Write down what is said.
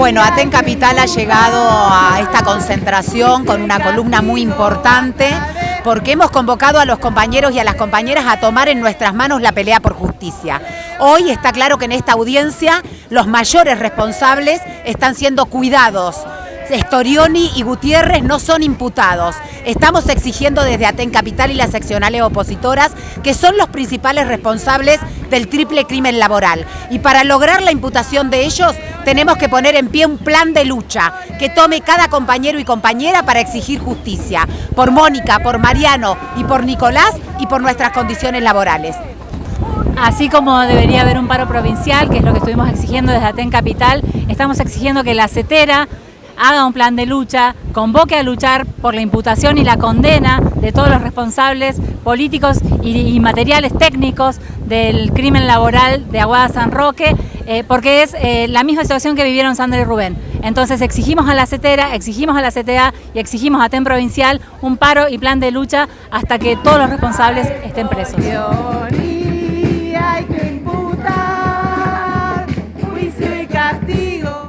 Bueno, Aten Capital ha llegado a esta concentración con una columna muy importante porque hemos convocado a los compañeros y a las compañeras a tomar en nuestras manos la pelea por justicia. Hoy está claro que en esta audiencia los mayores responsables están siendo cuidados Storioni y Gutiérrez no son imputados. Estamos exigiendo desde Aten Capital y las seccionales opositoras que son los principales responsables del triple crimen laboral. Y para lograr la imputación de ellos tenemos que poner en pie un plan de lucha que tome cada compañero y compañera para exigir justicia. Por Mónica, por Mariano y por Nicolás y por nuestras condiciones laborales. Así como debería haber un paro provincial, que es lo que estuvimos exigiendo desde Aten Capital, estamos exigiendo que la CETERA haga un plan de lucha, convoque a luchar por la imputación y la condena de todos los responsables políticos y, materiales técnicos del crimen laboral de Aguada San Roque, eh, porque es eh, la misma situación que vivieron Sandra y Rubén. Entonces exigimos a la CETERA, exigimos a la CTA y exigimos a TEN Provincial un paro y plan de lucha hasta que todos los responsables estén presos.